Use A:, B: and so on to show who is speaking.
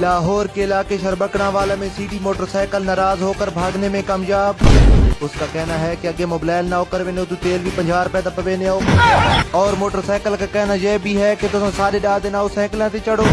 A: لاہور کے علاقے شربکڑا والا میں سیٹی موٹر سائیکل ناراض ہو کر بھاگنے میں کامیاب۔ اس کا کہنا ہے کہ اگے موبائل نہ ہو، کر وینے تو تیل بھی پنجہ روپے دا پوینے ہو۔ اور موٹر سائیکل کا کہنا یہ بھی ہے کہ تم سارے ڈا دینا اس سائیکلیں تے چڑھو۔